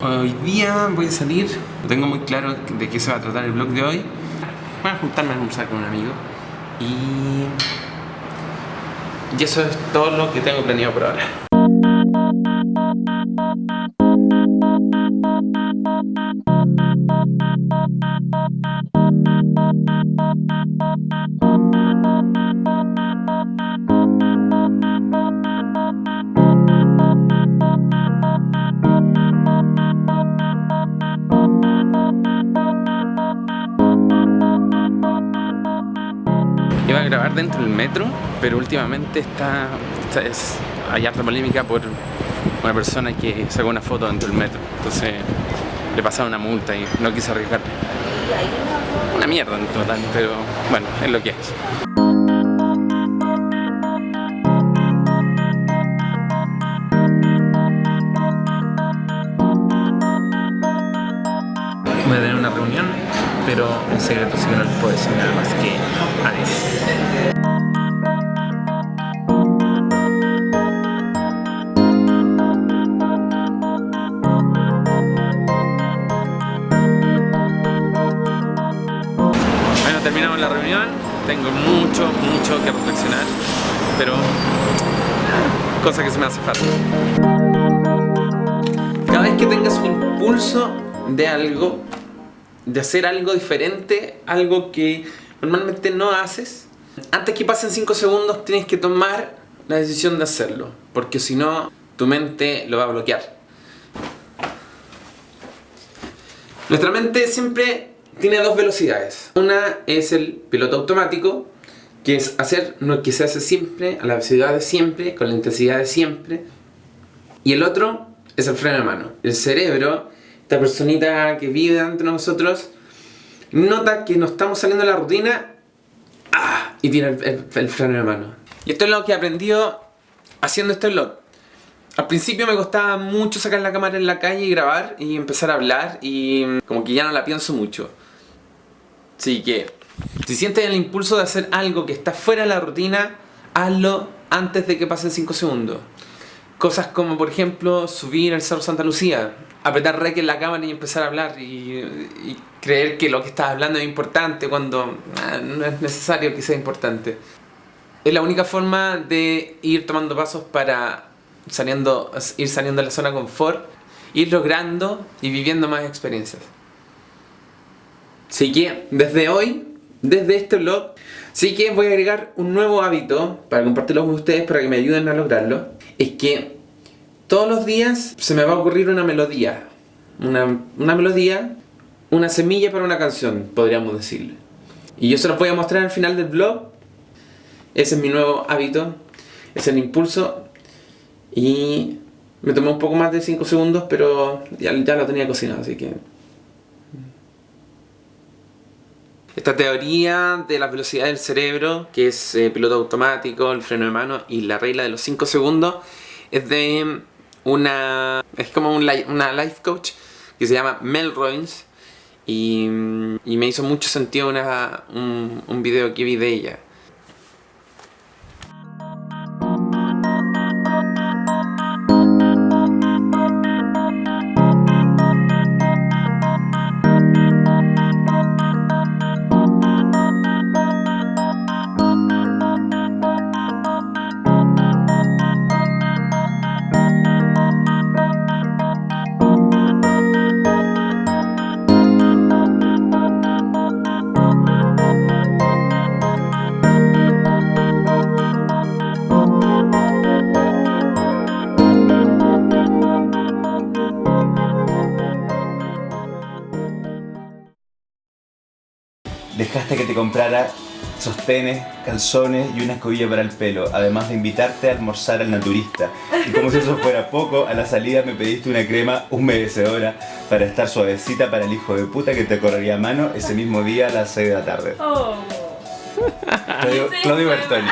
Hoy día voy a salir, tengo muy claro de qué se va a tratar el vlog de hoy. Voy a juntarme a almorzar con un amigo y... Y eso es todo lo que tengo planeado por ahora. Dentro del metro, pero últimamente está, está es, hay harta polémica por una persona que sacó una foto dentro del metro. Entonces le pasaron una multa y no quise arriesgarme. Una mierda en total, pero bueno, es lo que es. Voy a tener una reunión, pero en secreto así que no les puedo decir nada más que adiós. Terminamos la reunión, tengo mucho, mucho que reflexionar, pero cosa que se me hace fácil. Cada vez que tengas un impulso de algo, de hacer algo diferente, algo que normalmente no haces, antes que pasen 5 segundos tienes que tomar la decisión de hacerlo, porque si no, tu mente lo va a bloquear. Nuestra mente siempre tiene dos velocidades. Una es el piloto automático, que es hacer lo que se hace siempre, a la velocidad de siempre, con la intensidad de siempre. Y el otro es el freno de mano. El cerebro, esta personita que vive dentro de nosotros, nota que nos estamos saliendo de la rutina ¡ah! y tira el, freno de mano. Y esto es lo que he aprendido haciendo este vlog. Al principio me costaba mucho sacar la cámara en la calle y grabar y empezar a hablar y como que ya no la pienso mucho. Así que, si sientes el impulso de hacer algo que está fuera de la rutina, hazlo antes de que pasen 5 segundos. Cosas como, por ejemplo, subir al Cerro Santa Lucía, apretar rec en la cámara y empezar a hablar y, creer que lo que estás hablando es importante cuando ah, no es necesario que sea importante. Es la única forma de ir tomando pasos para saliendo, ir saliendo de la zona de confort, ir logrando y viviendo más experiencias. Así que desde hoy, desde este vlog, sí que voy a agregar un nuevo hábito para compartirlo con ustedes para que me ayuden a lograrlo. Es que todos los días se me va a ocurrir una melodía. Una, una melodía, una semilla para una canción, podríamos decirle. Y yo se los voy a mostrar al final del vlog. Ese es mi nuevo hábito. Es el impulso. Y me tomó un poco más de 5 segundos, pero ya, ya lo tenía cocinado, así que... Esta teoría de la velocidad del cerebro, que es eh, piloto automático, el freno de mano y la regla de los 5 segundos, es de una... es como un una life coach que se llama Mel Robbins y, y me hizo mucho sentido una, un, un video que vi de ella. Dejaste que te comprara sostenes, calzones y una escobilla para el pelo, además de invitarte a almorzar al naturista. Y como si eso fuera poco, a la salida me pediste una crema humedecedora para estar suavecita para el hijo de puta que te correría a mano ese mismo día a las 6 de la tarde. Oh. Claudio, Claudio Bertoni.